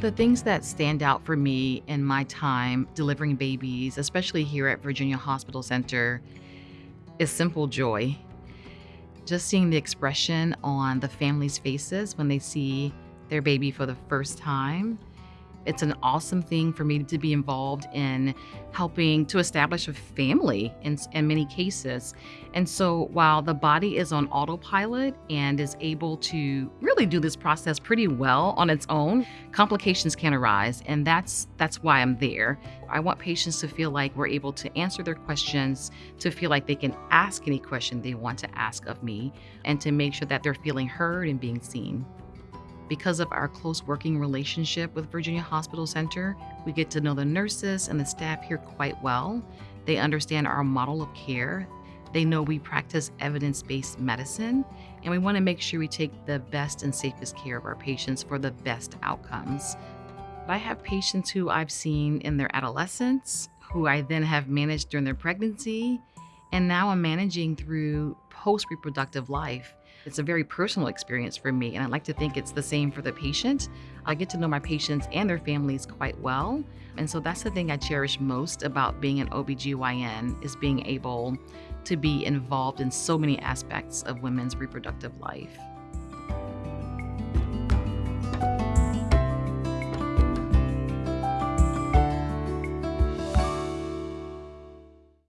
The things that stand out for me in my time delivering babies, especially here at Virginia Hospital Center, is simple joy. Just seeing the expression on the families' faces when they see their baby for the first time it's an awesome thing for me to be involved in helping to establish a family in, in many cases. And so while the body is on autopilot and is able to really do this process pretty well on its own, complications can arise. And that's that's why I'm there. I want patients to feel like we're able to answer their questions, to feel like they can ask any question they want to ask of me, and to make sure that they're feeling heard and being seen. Because of our close working relationship with Virginia Hospital Center, we get to know the nurses and the staff here quite well. They understand our model of care. They know we practice evidence based medicine, and we want to make sure we take the best and safest care of our patients for the best outcomes. I have patients who I've seen in their adolescence, who I then have managed during their pregnancy, and now I'm managing through post reproductive life. It's a very personal experience for me, and I like to think it's the same for the patient. I get to know my patients and their families quite well. And so that's the thing I cherish most about being an OBGYN is being able to be involved in so many aspects of women's reproductive life.